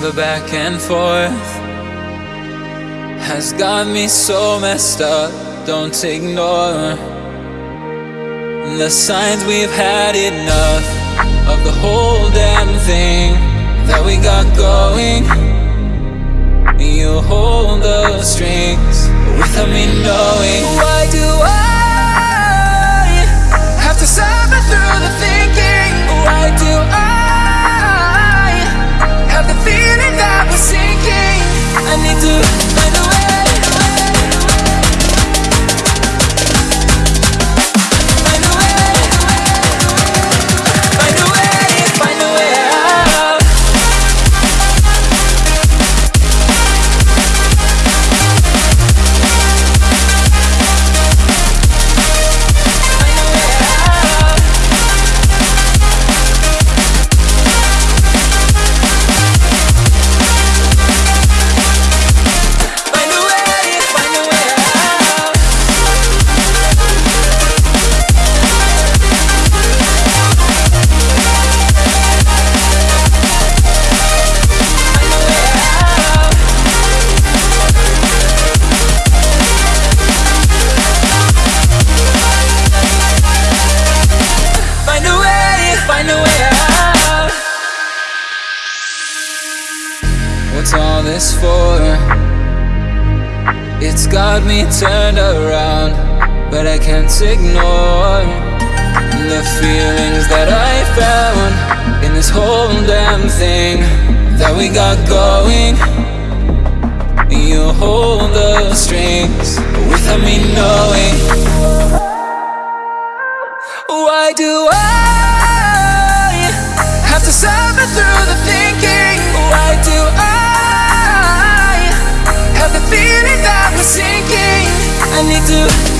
The back and forth has got me so messed up. Don't ignore the signs we've had enough of the whole damn thing that we got going. You hold the strings without me knowing. What's all this for? It's got me turned around, but I can't ignore the feelings that I found in this whole damn thing that we got going. You hold the strings without me knowing. I